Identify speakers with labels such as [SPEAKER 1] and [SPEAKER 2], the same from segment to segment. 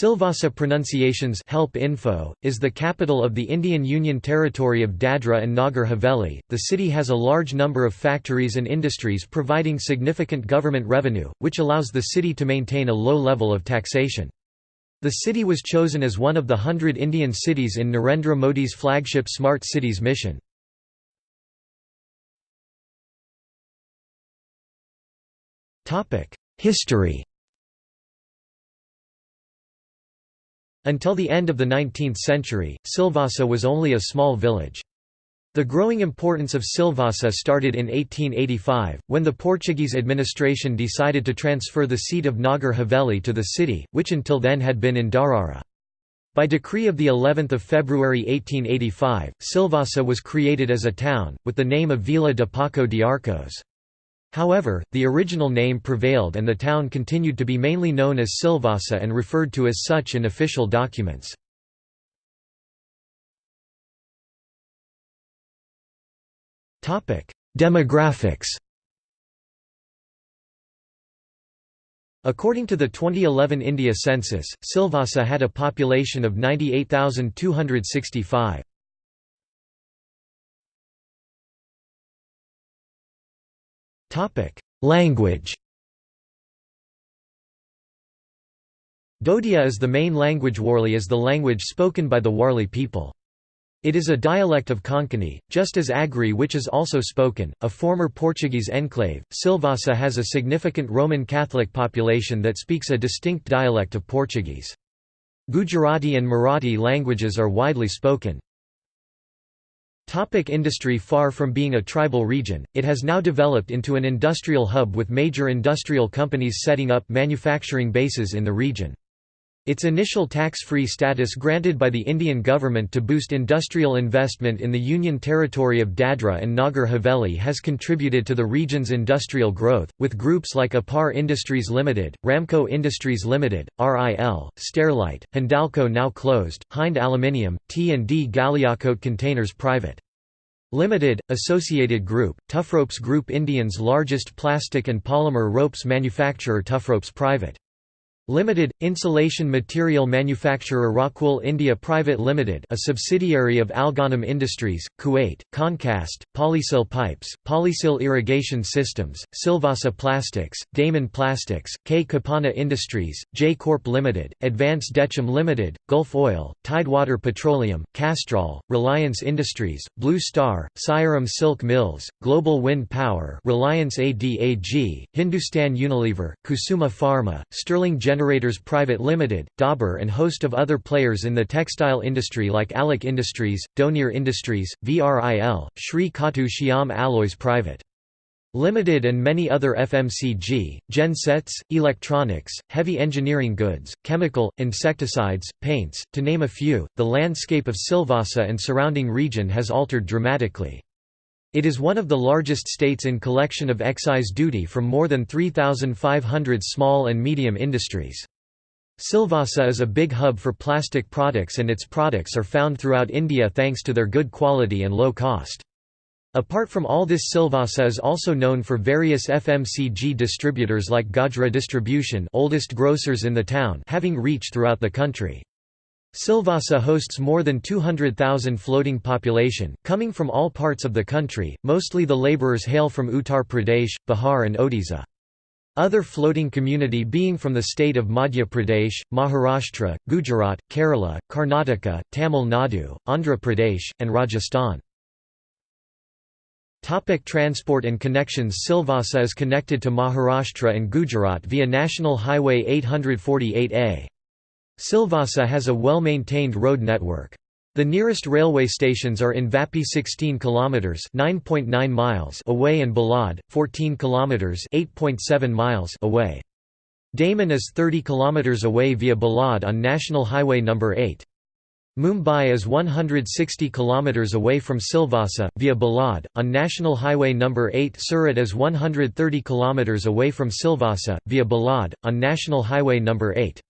[SPEAKER 1] Silvassa Pronunciations Help Info, is the capital of the Indian Union Territory of Dadra and Nagar Haveli. The city has a large number of factories and industries providing significant government revenue, which allows the city to maintain a low level of taxation. The city was chosen as one of the hundred Indian cities in Narendra Modi's flagship Smart Cities mission. History Until the end of the 19th century, Silvassa was only a small village. The growing importance of Silvassa started in 1885, when the Portuguese administration decided to transfer the seat of Nagar Haveli to the city, which until then had been in Darara. By decree of of February 1885, Silvassa was created as a town, with the name of Vila de Paco de Arcos. However, the original name prevailed and the town continued to be mainly known as Silvassa and referred to as such in official documents. Demographics According to the 2011 India census, Silvassa had a population of 98,265. Language Dodia is the main language Warli is the language spoken by the Warli people. It is a dialect of Konkani, just as Agri which is also spoken, a former Portuguese enclave. Silvassa has a significant Roman Catholic population that speaks a distinct dialect of Portuguese. Gujarati and Marathi languages are widely spoken. Topic industry Far from being a tribal region, it has now developed into an industrial hub with major industrial companies setting up manufacturing bases in the region. Its initial tax-free status granted by the Indian government to boost industrial investment in the Union territory of Dadra and Nagar Haveli has contributed to the region's industrial growth, with groups like Apar Industries Limited, Ramco Industries Limited, RIL, Sterlite, Hindalco now closed, Hind Aluminium, T&D Galiacote Containers Private. Limited, Associated Group, Tufropes Group Indians largest plastic and polymer ropes manufacturer Tufropes Private. Limited, insulation material manufacturer Rockwool India Private Limited a subsidiary of Alghanim Industries, Kuwait, Concast, Polysil Pipes, Polysil Irrigation Systems, Silvassa Plastics, Damon Plastics, K. Kapana Industries, J Corp Limited, Advance Dechem Limited, Gulf Oil, Tidewater Petroleum, Castrol, Reliance Industries, Blue Star, Siyaram Silk Mills, Global Wind Power Reliance ADAG, Hindustan Unilever, Kusuma Pharma, Sterling Generators Private Limited, Dabur and host of other players in the textile industry like Alok Industries, Donear Industries, VRIL, Sri Khatu Shyam Alloys Private. Limited and many other FMCG, gensets, electronics, heavy engineering goods, chemical, insecticides, paints, to name a few. The landscape of Silvassa and surrounding region has altered dramatically. It is one of the largest states in collection of excise duty from more than 3,500 small and medium industries. Silvassa is a big hub for plastic products and its products are found throughout India thanks to their good quality and low cost. Apart from all this Silvassa is also known for various FMCG distributors like Gajra Distribution oldest grocers in the town having reach throughout the country. Silvassa hosts more than 200,000 floating population, coming from all parts of the country, mostly the labourers hail from Uttar Pradesh, Bihar and Odisha. Other floating community being from the state of Madhya Pradesh, Maharashtra, Gujarat, Kerala, Karnataka, Tamil Nadu, Andhra Pradesh, and Rajasthan. Topic transport and connections Silvassa is connected to Maharashtra and Gujarat via National Highway 848A. Silvassa has a well-maintained road network. The nearest railway stations are in Vapi 16 km (9.9 miles) away and Bhilad 14 km (8.7 miles) away. Daman is 30 km away via Bhilad on National Highway No. 8. Mumbai is 160 km away from Silvassa, via Bhilad, on National Highway No. 8 Surat is 130 km away from Silvassa, via Bhilad, on National Highway No. 8.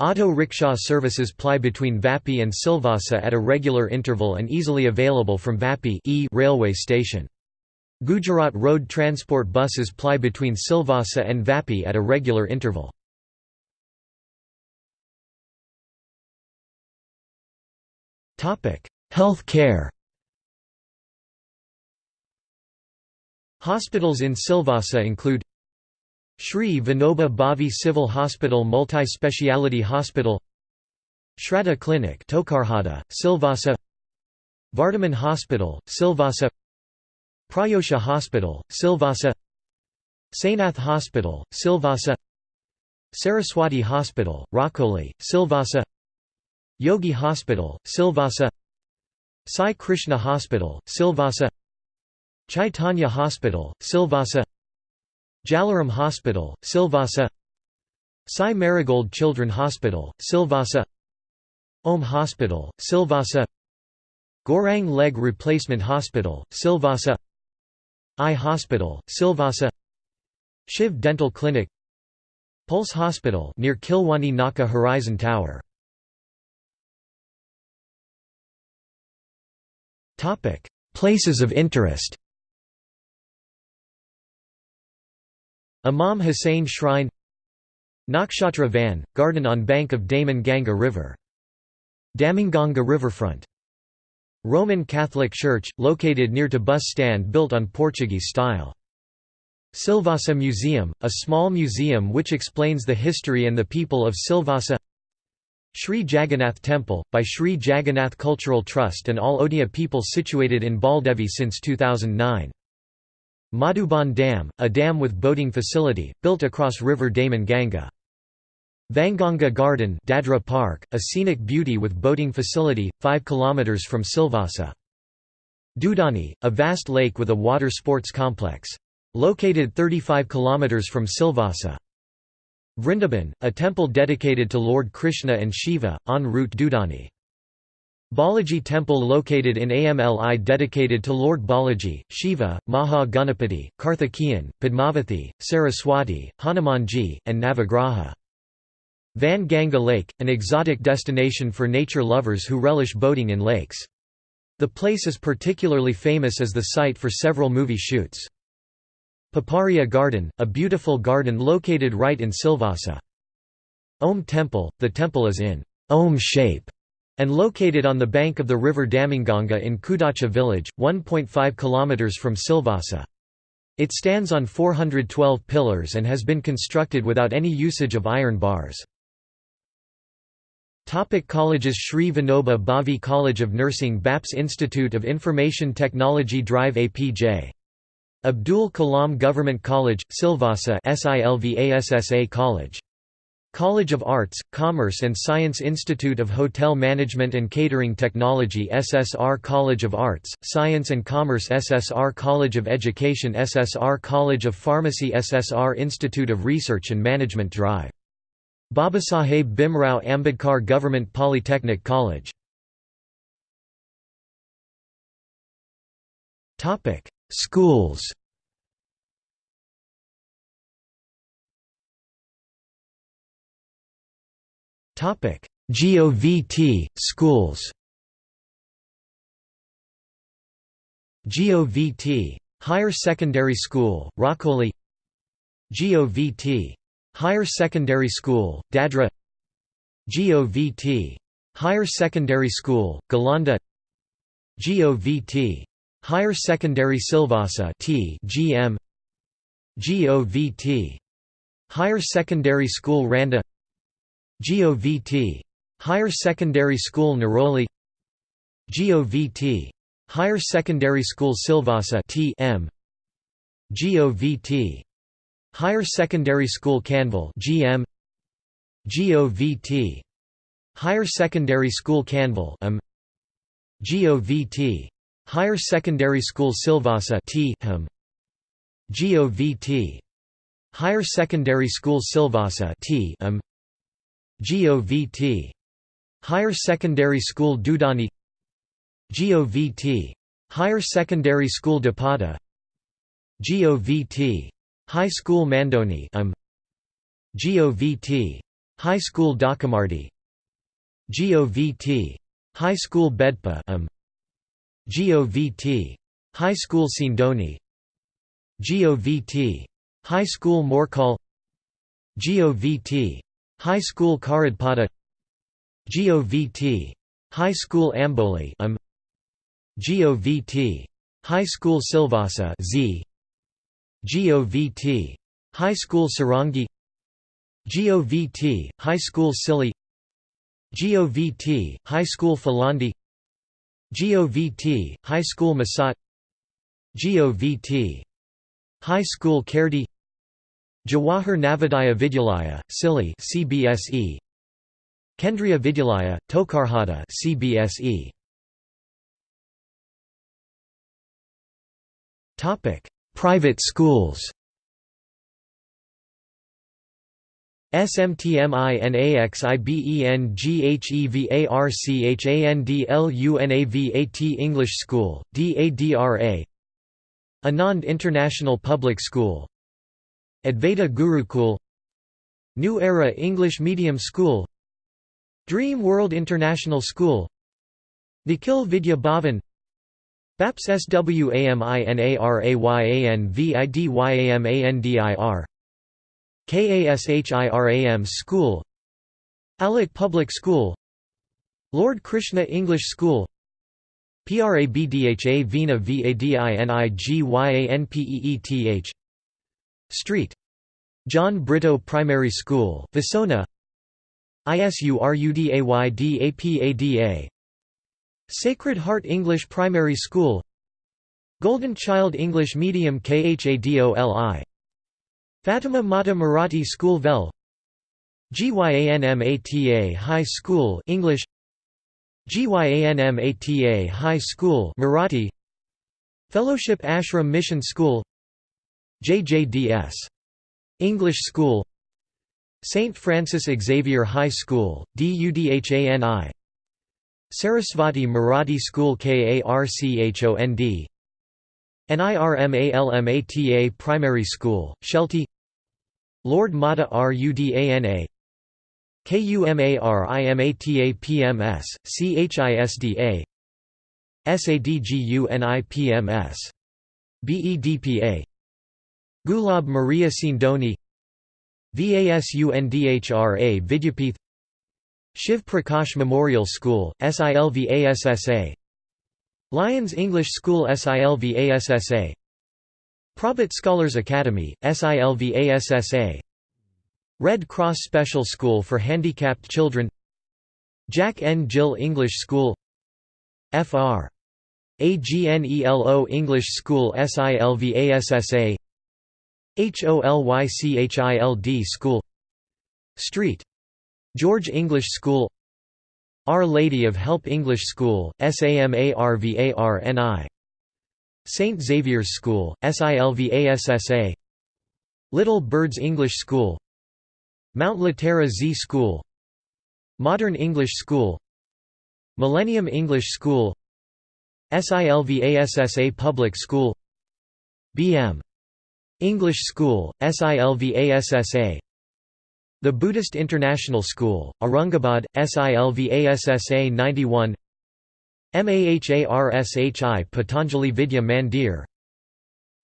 [SPEAKER 1] Auto rickshaw services ply between Vapi and Silvassa at a regular interval and easily available from Vapi e railway station. Gujarat road transport buses ply between Silvassa and Vapi at a regular interval. Health care Hospitals in Silvassa include Sri Vinoba Bhave Civil Hospital Multi-Speciality Hospital Shraddha Clinic Tokarhada, Silvassa Vardhaman Hospital, Silvassa Prayosha Hospital, Silvassa Sainath Hospital, Silvassa Saraswati Hospital, Rakoli, Silvassa Yogi Hospital, Silvassa Sai Krishna Hospital, Silvassa Chaitanya Hospital, Silvassa Jalaram Hospital, Silvassa. Sai Marigold Children Hospital, Silvassa. Om Hospital, Silvassa. Gorang Leg Replacement Hospital, Silvassa. Eye Hospital, Silvassa. Shiv Dental Clinic. Pulse Hospital near Kilwani Naka Horizon Tower. Places of interest Imam Hussain Shrine Nakshatra Van, garden on bank of Daman Ganga River. Damanganga Riverfront. Roman Catholic Church, located near to bus stand built on Portuguese style. Silvassa Museum, a small museum which explains the history and the people of Silvassa Sri Jagannath Temple, by Sri Jagannath Cultural Trust and all Odia people situated in Baldevi since 2009. Madhuban Dam, a dam with boating facility, built across river Daman Ganga. Vanganga Garden Dadra Park, a scenic beauty with boating facility, 5 km from Silvassa. Dudani, a vast lake with a water sports complex. Located 35 km from Silvassa. Vrindaban, a temple dedicated to Lord Krishna and Shiva, en route Dudani. Balaji temple located in Amli dedicated to Lord Balaji, Shiva, Maha Ganapati, Karthikeyan, Padmavathi, Saraswati, Hanumanji, and Navagraha. Van Ganga Lake, an exotic destination for nature lovers who relish boating in lakes. The place is particularly famous as the site for several movie shoots. Paparia Garden, a beautiful garden located right in Silvassa. Om Temple, the temple is in Om shape and located on the bank of the river Damanganga in Kudacha village, 1.5 km from Silvassa. It stands on 412 pillars and has been constructed without any usage of iron bars. Topic colleges Sri Vinoba Bhave College of Nursing BAPS Institute of Information Technology Drive APJ. Abdul Kalam Government College, Silvassa SILVASSA College College of Arts, Commerce and Science Institute of Hotel Management and Catering Technology SSR College of Arts, Science and Commerce SSR College of Education SSR College of Pharmacy SSR Institute of Research and Management Drive. Babasaheb Bhimrao Ambedkar Government Polytechnic College Schools Topic: GOVT schools. GOVT Higher Secondary School, Rakoli. GOVT Higher Secondary School, Dadra. GOVT Higher Secondary School, Galanda. GOVT Higher Secondary Silvassa T GM GOVT Higher Secondary School Randa GOVT. Higher Secondary School Neroli GOVT. Higher Secondary School Silvassa T M. GOVT. Higher Secondary School Khanvel GM. GOVT. Higher Secondary School Khanvel M. GOVT. Higher Secondary School Silvassa T HM. GOVT. Higher Secondary School Silvassa T M. GOVT. Higher Secondary School Dudani GOVT. Higher Secondary School Dapata GOVT. High School Mandoni um. GOVT. High School Dakamardi GOVT. High School Bedpa um. GOVT. High School Sindoni GOVT. High School Morkal GOVT. High School Karadpada GOVT High School Amboli um, GOVT. High School Silvassa Z. GOVT. High School Sarangi GOVT, High School Sili GOVT, High School Falandi GOVT, High School Masat GOVT, High School Kerdi Jawahar Navodaya Vidyalaya, Sili CBSE Kendriya Vidyalaya, Tokarhata CBSE Topic: Private schools. SMTMINAXIBENGHEVARCHANDLUNAVAT English School, DADRA Anand International Public School Advaita Gurukul New Era English Medium School Dream World International School Nikhil Vidya Bhavan BAPS SWAMINARAYANVIDYAMANDIR KASHIRAM School Alec Public School Lord Krishna English School PRABDHA Veena VADINIGYANPEETH Street. John Brito Primary School Visona. ISURUDAYDAPADA Sacred Heart English Primary School. Golden Child English Medium KHADOLI Fatima Mata Marathi School Vel. GYANMATA High School English. GYANMATA High School Marathi. Fellowship Ashram Mission School JJDS English School. St. Francis Xavier High School, DUDHANI Sarasvati Marathi School KARCHOND NIRMALMATA Primary School, Shelty. Lord Mata Rudana KUMARIMATA PMS, CHISDA SADGUNIPMS. BEDPA Gulab Maria Sindoni VASUNDHRA Vidyapith Shiv Prakash Memorial School, SILVASSA Lions English School SILVASSA Prabhat Scholars Academy, SILVASSA Red Cross Special School for Handicapped Children Jack N. Gill English School Fr. AGNELO English School SILVASSA HOLYCHILD School Street George English School our Lady of Help English School, SAMARVARNI St. Xavier's School, SILVASSA Little Birds English School Mount Litera Z School Modern English School Millennium English School SILVASSA Public School BM. English School, SILVASSA the Buddhist International School, Aurangabad, SILVASSA 91 MAHARSHI Patanjali Vidya Mandir.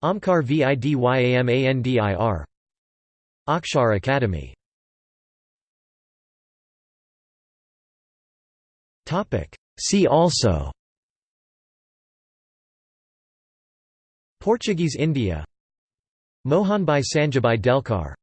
[SPEAKER 1] Omkar Vidyamandir Akshar Academy. See also. Portuguese India Mohanbhai Sanjibhai Delkar